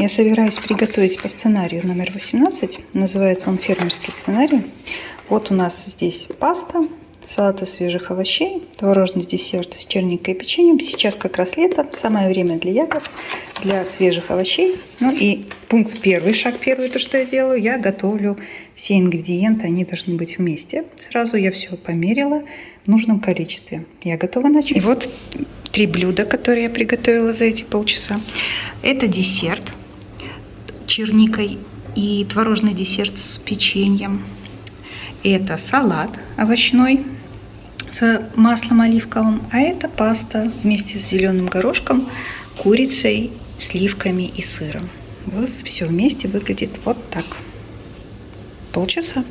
Я собираюсь приготовить по сценарию номер 18. Называется он «Фермерский сценарий». Вот у нас здесь паста, салат из свежих овощей, творожный десерт с черникой и печеньем. Сейчас как раз лето, самое время для ягод, для свежих овощей. Ну и пункт первый, шаг первый, то, что я делаю, я готовлю все ингредиенты, они должны быть вместе. Сразу я все померила в нужном количестве. Я готова начать. И вот три блюда, которые я приготовила за эти полчаса. Это десерт черникой и творожный десерт с печеньем. Это салат овощной с маслом оливковым, а это паста вместе с зеленым горошком, курицей, сливками и сыром. Вот все вместе выглядит вот так. Полчаса.